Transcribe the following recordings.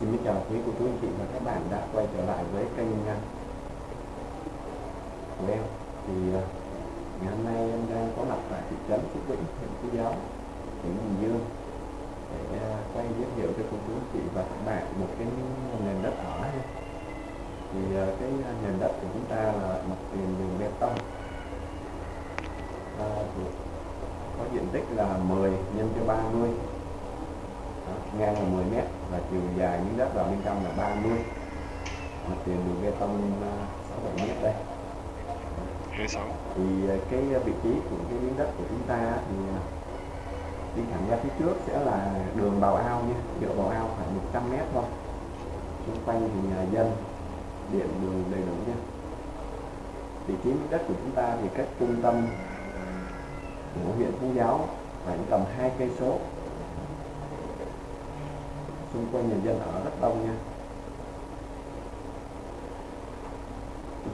Xin chào quý cô chú anh chị và các bạn đã quay trở lại với kênh à, của em. Thì à, ngày hôm nay em đang có mặt tại thị trấn Phước Vĩnh, huyện Phú Giáo, tỉnh Bình Dương để à, quay giới thiệu cho cô chú anh chị và các bạn một cái nền đất ở thì cái nền đất của chúng ta là mặt tiền đường bê tông. À, có diện tích là 10 nhân cho 30 mươi ngang là 10 mét và chiều dài miếng đất vào bên trong là 30 mặt tiền đường bê tông 6 7 mét đây. 26 thì à, cái vị trí của cái miếng đất của chúng ta thì à, đi thẳng ra phía trước sẽ là đường bào ao nha. Dựa bào ao khoảng 100 mét thôi. Xung quanh thì nhà dân điện đường đầy đủ nha. Vị trí miếng đất của chúng ta thì cách trung tâm của huyện Phú Giáo khoảng tầm hai cây số xung quanh nhà dân ở rất đông nha.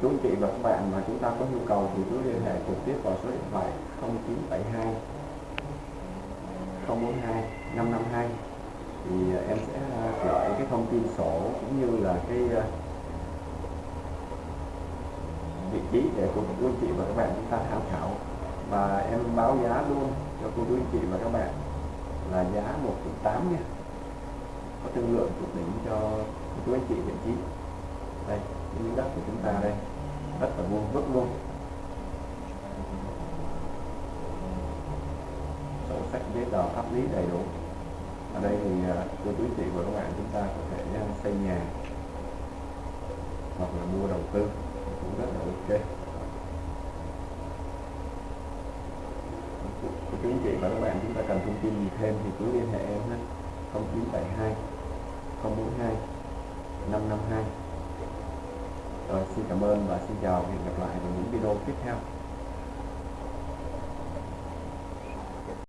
Chú anh chị và các bạn mà chúng ta có nhu cầu thì cứ liên hệ trực tiếp vào số điện thoại 0972 042 552 thì à, em sẽ à, gửi cái thông tin sổ cũng như là cái à, vị trí để của chú anh chị và các bạn chúng ta tham khảo. Và em báo giá luôn cho cô chú anh chị và các bạn là giá 1.8 nha có thương lượng thuộc đỉnh cho cô chú anh chị vị trí. Đây miếng đất của chúng ta đây. Đất ở vuông vức luôn sổ sách giấy tờ pháp lý đầy đủ. Ở đây thì cô chú anh chị và các bạn, chúng ta có thể à, xây nhà hoặc là mua đầu tư. Cũng rất là ok. Cô chú anh chị và các bạn, chúng ta cần thông tin gì thêm thì cứ liên hệ em nhé. 0972 042 552 rồi, xin cảm ơn và xin chào hẹn gặp lại vào những video tiếp theo.